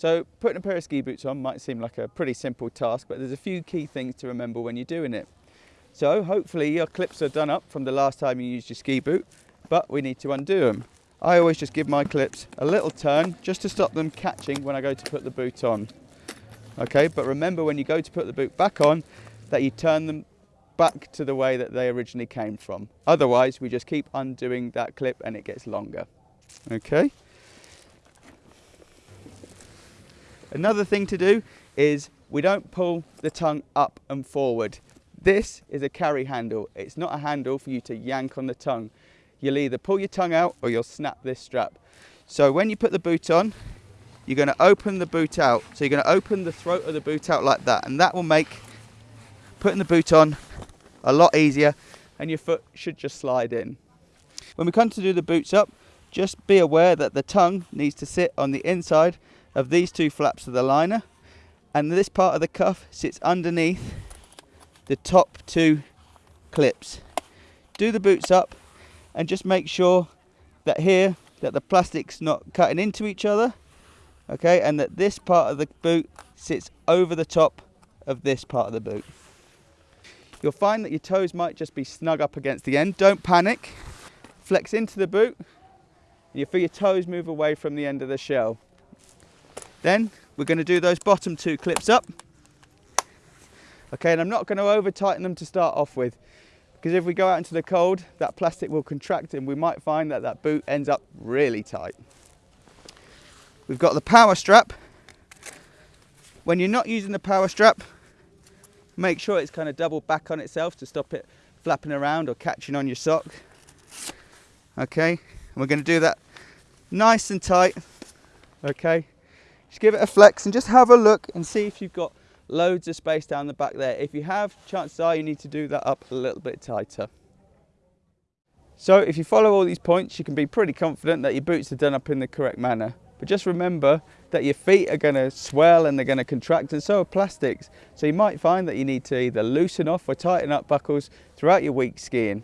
So putting a pair of ski boots on might seem like a pretty simple task, but there's a few key things to remember when you're doing it. So hopefully your clips are done up from the last time you used your ski boot, but we need to undo them. I always just give my clips a little turn just to stop them catching when I go to put the boot on. Okay, but remember when you go to put the boot back on that you turn them back to the way that they originally came from. Otherwise, we just keep undoing that clip and it gets longer. Okay. Another thing to do is we don't pull the tongue up and forward. This is a carry handle. It's not a handle for you to yank on the tongue. You'll either pull your tongue out or you'll snap this strap. So when you put the boot on, you're going to open the boot out. So you're going to open the throat of the boot out like that and that will make putting the boot on a lot easier and your foot should just slide in. When we come to do the boots up, just be aware that the tongue needs to sit on the inside of these two flaps of the liner and this part of the cuff sits underneath the top two clips. Do the boots up and just make sure that here that the plastic's not cutting into each other okay and that this part of the boot sits over the top of this part of the boot. You'll find that your toes might just be snug up against the end. Don't panic. Flex into the boot and you feel your toes move away from the end of the shell. Then we're going to do those bottom two clips up. Okay, and I'm not going to over tighten them to start off with because if we go out into the cold, that plastic will contract and we might find that that boot ends up really tight. We've got the power strap. When you're not using the power strap, make sure it's kind of double back on itself to stop it flapping around or catching on your sock. Okay, and we're going to do that nice and tight. Okay, just give it a flex and just have a look and see if you've got loads of space down the back there. If you have, chances are you need to do that up a little bit tighter. So if you follow all these points, you can be pretty confident that your boots are done up in the correct manner. But just remember that your feet are going to swell and they're going to contract and so are plastics. So you might find that you need to either loosen off or tighten up buckles throughout your week skiing.